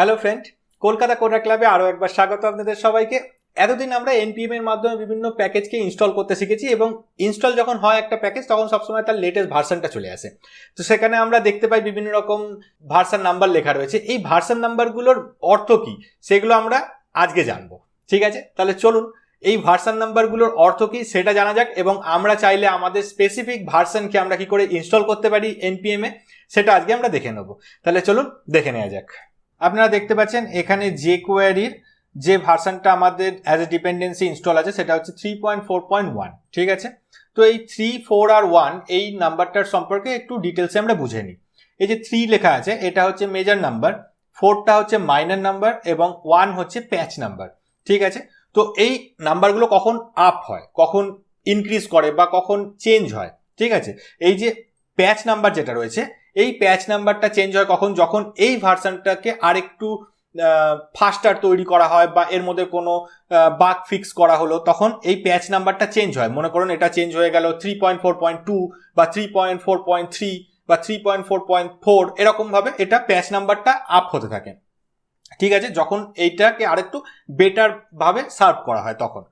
Hello friend Kolkata কোটা ক্লাবে আরও একবার স্বাগত আপনাদের সবাইকে। এতদিন আমরা এনপিএম এর মাধ্যমে বিভিন্ন প্যাকেজকে ইনস্টল করতে শিখেছি এবং ইনস্টল যখন হয় একটা প্যাকেজ, তখন সবসময় তার লেটেস্ট ভার্সনটা চলে আসে। তো সেখানে আমরা দেখতে পাই বিভিন্ন রকম ভার্সন নাম্বার লেখা রয়েছে। এই ভার্সন নাম্বারগুলোর অর্থ কী? সেগুলো আমরা আজকে জানব। ঠিক আছে? তাহলে চলুন, এই ভার্সন নাম্বারগুলোর অর্থ কী সেটা জানা যাক এবং আমরা চাইলে আমাদের স্পেসিফিক ভার্সনকে আমরা কি করে ইনস্টল করতে পারি এনপিএম এ, সেটা আজকে আমরা দেখে নেব। তাহলে চলুন, দেখে নেওয়া যাক। আপনারা দেখতে পাচ্ছেন, এখানে যে কোয়ারির যে ভার্সনটা আমাদের অ্যাজ এ ডিপেন্ডেন্সি ইনস্টল আছে, সেটা হচ্ছে three point four point one ঠিক আছে? তো এই থ্রি ফোর আর ওয়ান এই নাম্বারটার সম্পর্কে একটু ডিটেলসে আমরা বুঝে নিই। এই যে থ্রি লেখা আছে, এটা হচ্ছে মেজর নাম্বার ফোরটা হচ্ছে মাইনার নাম্বার এবং ওয়ান হচ্ছে প্যাচ নাম্বার ঠিক আছে? তো এই নাম্বারগুলো কখন আপ হয়, কখন ইনক্রিজ করে বা কখন চেঞ্জ হয়, ঠিক আছে? এই যে প্যাচ নাম্বার যেটা রয়েছে এই প্যাচ নাম্বারটা চেঞ্জ হয় কখন? যখন এই ভার্সনটাকে আরেকটু ফাস্টার তৈরি করা হয় বা এর মধ্যে কোনো বাগ ফিক্স করা হলো, তখন এই প্যাচ নাম্বারটা চেঞ্জ হয়। মনে করুন এটা চেঞ্জ হয়ে গেল three point four point two বা three point four point three বা three point four point four এরকমভাবে এটা প্যাচ নাম্বারটা আপ হতে থাকে। ঠিক আছে? যখন এইটাকে আরেকটু বেটার ভাবে সার্ভ করা হয় তখন।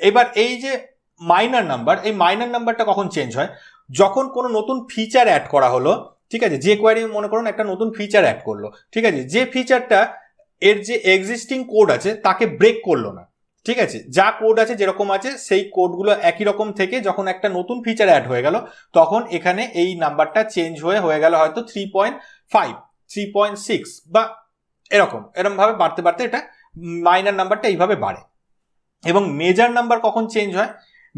এবার এই যে মাইনার নাম্বার এই মাইনার নাম্বারটা কখন চেঞ্জ হয়? যখন কোনো নতুন ফিচার অ্যাড করা হলো ঠিক আছে? যে কোয়ারি মনে করুন একটা নতুন ফিচার অ্যাড করল। ঠিক আছে? যে ফিচারটা এর যে এক্সিস্টিং কোড আছে, তাকে ব্রেক করল না। ঠিক আছে? যা কোড আছে যেরকম আছে, সেই কোডগুলো একই রকম থেকে যখন একটা নতুন ফিচার অ্যাড হয়ে গেল, তখন এখানে এই নাম্বারটা চেঞ্জ হয়ে হয়ে গেল হয়তো three point five three point six বা এরকম। এরকমভাবে বাড়তে বাড়তে এটা মাইনার নাম্বারটা এইভাবে বাড়ে। এবং মেজার নাম্বার কখন চেঞ্জ হয়?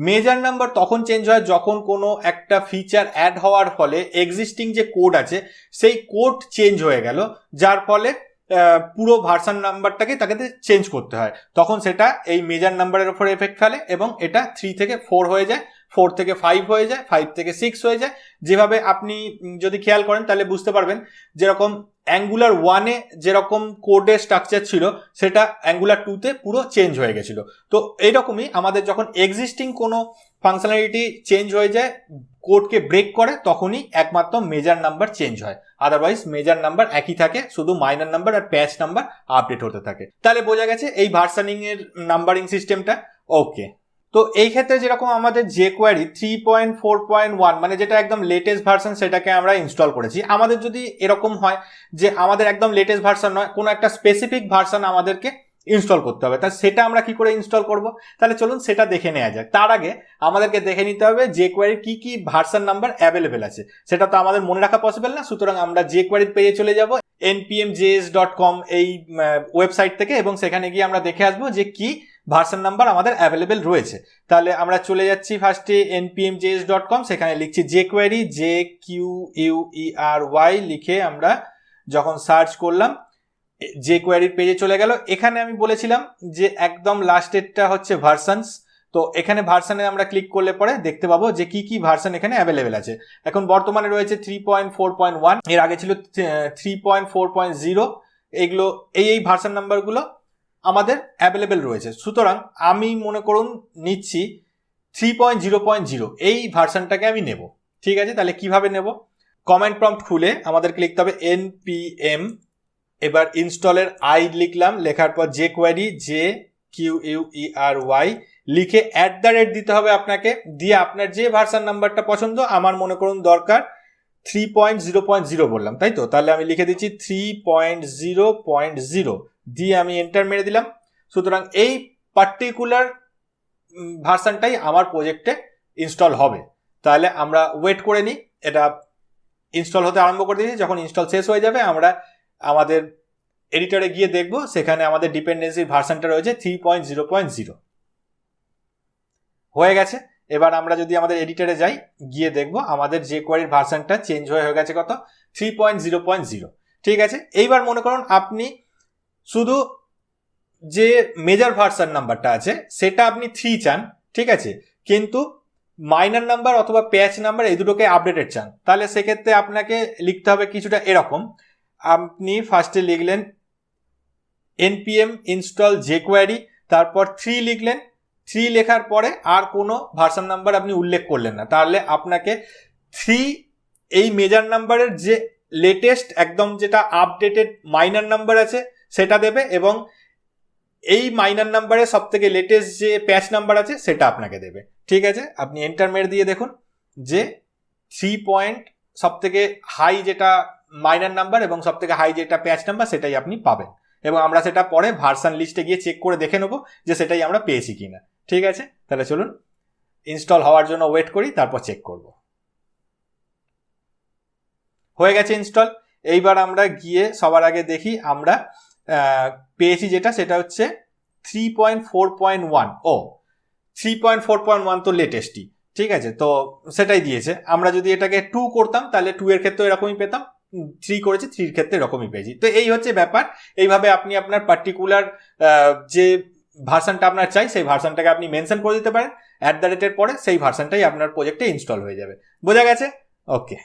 মেজার নাম্বার তখন চেঞ্জ হয় যখন কোনো একটা ফিচার অ্যাড হওয়ার ফলে এক্সিস্টিং যে কোড আছে, সেই কোড চেঞ্জ হয়ে গেল, যার ফলে পুরো ভার্সান নাম্বারটাকে তাকে চেঞ্জ করতে হয়। তখন সেটা এই মেজার নাম্বারের উপর এফেক্ট ফেলে এবং এটা থ্রি থেকে ফোর হয়ে যায় ফোর থেকে ফাইভ হয়ে যায় ফাইভ থেকে সিক্স হয়ে যায়। যেভাবে আপনি যদি খেয়াল করেন তাহলে বুঝতে পারবেন, যেরকম অ্যাঙ্গুলার ওয়ানে যেরকম কোডের স্ট্রাকচার ছিল, সেটা অ্যাঙ্গুলার টুতে পুরো চেঞ্জ হয়ে গেছিল। তো এইরকমই আমাদের যখন এক্সিস্টিং কোনো ফাংশনালিটি চেঞ্জ হয়ে যায় কোডকে ব্রেক করে, তখনই একমাত্র মেজার নাম্বার চেঞ্জ হয়। আদারওয়াইজ মেজার নাম্বার একই থাকে, শুধু মাইনার নাম্বার আর প্যাচ নাম্বার আপডেট হতে থাকে। তাহলে বোঝা গেছে এই ভার্সানিংয়ের নাম্বারিং সিস্টেমটা ওকে তো এই ক্ষেত্রে যেরকম আমাদের যে query three point four point one মানে যেটা একদম লেটেস্ট ভার্সন সেটাকে আমরা ইনস্টল করেছি, আমাদের যদি এরকম হয় যে আমাদের একদম লেটেস্ট ভার্সন নয়, কোনো একটা স্পেসিফিক ভার্সন আমাদেরকে ইনস্টল করতে হবে, তা সেটা আমরা কি করে ইনস্টল করব? তাহলে চলুন সেটা দেখে নেওয়া যাক। তার আগে আমাদেরকে দেখে নিতে হবে যে কোয়ারির কি কি ভার্সন নাম্বার অ্যাভেলেবেল আছে। সেটা তো আমাদের মনে রাখা পসিবল না, সুতরাং আমরা যে কোয়ারির পেজে চলে যাব এনপিএমজেএস ডট কম এই ওয়েবসাইট থেকে, এবং সেখানে গিয়ে আমরা দেখে আসব যে কি ভার্সন নাম্বার আমাদের অ্যাভেলেবেল রয়েছে। তাহলে আমরা চলে যাচ্ছি ফার্স্টে এনপিএম জেএস ডট কম সেখানে লিখছি যে query J Q U E R Y লিখে আমরা যখন সার্চ করলাম যে কোয়ারির পেজে চলে গেল। এখানে আমি বলেছিলাম যে একদম লাস্টেরটা হচ্ছে ভার্সানস তো এখানে ভার্সানে আমরা ক্লিক করলে পরে দেখতে পাবো যে কি কি ভার্সন এখানে অ্যাভেলেবেল আছে। এখন বর্তমানে রয়েছে থ্রি পয়েন্ট ফোর পয়েন্ট ওয়ানের আগে ছিল three point four point zero এগুলো, এই এই ভার্সন নাম্বারগুলো আমাদের অ্যাভেলেবেল রয়েছে। সুতরাং আমি মনে করুন নিচ্ছি three point zero point zero এই ভার্সানটাকে আমি নেব। ঠিক আছে? তাহলে কীভাবে নেব? কমেন্ট প্রম্পট খুলে আমাদেরকে লিখতে হবে এনপিএম এবার ইনস্টলের আই লিখলাম, লেখার পর যে query J Q U E R Y লিখে অ্যাট দ্য রেট দিতে হবে আপনাকে। দিয়ে আপনার যে ভার্সান নাম্বারটা পছন্দ, আমার মনে করুন দরকার three point zero point zero বললাম, তাই তো? তাহলে আমি লিখে দিচ্ছি three point zero point zero দিয়ে আমি এন্টার মেরে দিলাম। সুতরাং এই পার্টিকুলার ভার্সানটাই আমার প্রজেক্টে ইনস্টল হবে। তাহলে আমরা ওয়েট করে নিই, এটা ইনস্টল হতে আরম্ভ করে দিয়েছি। যখন ইনস্টল শেষ হয়ে যাবে, আমরা আমাদের এডিটরে গিয়ে দেখব, সেখানে আমাদের ডিপেন্ডেন্সির ভার্সানটা রয়েছে three point zero point zero হয়ে গেছে। এবার আমরা যদি আমাদের এডিটরে যাই, গিয়ে দেখব আমাদের যে কোয়ারির ভার্সানটা চেঞ্জ হয়ে হয়ে গেছে কত? Three point zero point zero ঠিক আছে? এইবার মনে করুন, আপনি শুধু যে মেজর ভার্সান নাম্বারটা আছে, সেটা আপনি থ্রি চান, ঠিক আছে? কিন্তু মাইনার নাম্বার অথবা প্যাচ নাম্বার এই দুটোকে আপডেটেড চান। তাহলে সেক্ষেত্রে আপনাকে লিখতে হবে কিছুটা এরকম। আপনি ফার্স্টে লিখলেন এনপিএম ইনস্টল যে কোয়ারি তারপর থ্রি লিখলেন। থ্রি লেখার পরে আর কোনো ভার্সন নাম্বার আপনি উল্লেখ করলেন না। তাহলে আপনাকে থ্রি এই মেজার নাম্বারের যে লেটেস্ট একদম যেটা আপডেটেড মাইনার নাম্বার আছে সেটা দেবে এবং এই মাইনার নাম্বারে সব থেকে লেটেস্ট যে প্যাচ নাম্বার আছে, সেটা আপনাকে দেবে। ঠিক আছে? আপনি এন্টার মেরে দিয়ে দেখুন যে থ্রি পয়েন্ট সব থেকে হাই যেটা মাইনার নাম্বার এবং সব থেকে হাই যেটা প্যাচ নাম্বার সেটাই আপনি পাবেন। এবং আমরা সেটা পরে ভার্সান লিস্টে গিয়ে চেক করে দেখে নেব যে সেটাই আমরা পেয়েছি কিনা। ঠিক আছে? তাহলে চলুন ইনস্টল হওয়ার জন্য ওয়েট করি, তারপর চেক করব। হয়ে গেছে ইনস্টল এইবার আমরা গিয়ে সবার আগে দেখি আমরা পেয়েছি যেটা, সেটা হচ্ছে three point four point one ও three point four point one তো লেটেস্টই ঠিক আছে? তো সেটাই দিয়েছে। আমরা যদি এটাকে টু করতাম, তাহলে টু এর ক্ষেত্রে এরকমই পেতাম। থ্রি করেছি থ্রির ক্ষেত্রে এরকমই পেয়েছি। তো এই হচ্ছে ব্যাপার। এইভাবে আপনি আপনার পার্টিকুলার যে ভার্সানটা আপনার চাই, সেই ভার্সানটাকে আপনি মেনশন করে দিতে পারেন। অ্যাট দ্য রেটের পরে সেই ভার্সানটাই আপনার প্রজেক্টে ইনস্টল হয়ে যাবে। বোঝা গেছে? ওকে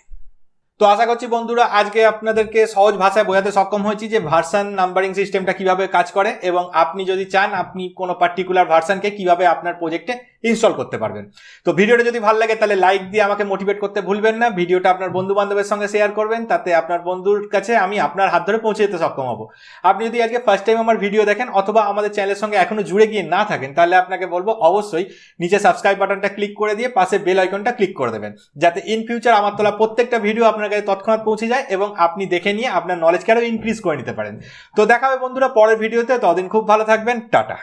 তো আশা করছি বন্ধুরা, আজকে আপনাদেরকে সহজ ভাষায় বোঝাতে সক্ষম হয়েছি যে ভার্সান নাম্বারিং সিস্টেমটা কীভাবে কাজ করে এবং আপনি যদি চান, আপনি কোনো পার্টিকুলার ভার্সানকে কীভাবে আপনার প্রজেক্টে ইনস্টল করতে পারবেন। তো ভিডিওটা যদি ভালো লাগে, তাহলে লাইক দিয়ে আমাকে মোটিভেট করতে ভুলবেন না। ভিডিওটা আপনার বন্ধু বান্ধবের সঙ্গে শেয়ার করবেন, তাতে আপনার বন্ধুর কাছে আমি আপনার হাত ধরে পৌঁছে যেতে সক্ষম হব। আপনি যদি আজকে ফার্স্ট টাইম আমার ভিডিও দেখেন, অথবা আমাদের চ্যানেলের সঙ্গে এখনও জুড়ে গিয়ে না থাকেন, তাহলে আপনাকে বলব অবশ্যই নিচে সাবস্ক্রাইব বাটনটা ক্লিক করে দিয়ে পাশে বেল আইকনটা ক্লিক করে দেবেন। যাতে ইন ফিউচার আমার তোলা প্রত্যেকটা ভিডিও আপনার কাছে তৎক্ষণাৎ পৌঁছে যায় এবং আপনি দেখে নিয়ে আপনার নলেজকে আরও ইনক্রিজ করে নিতে পারেন। তো দেখা হবে বন্ধুরা পরের ভিডিওতে ততদিন খুব ভালো থাকবেন, টাটা।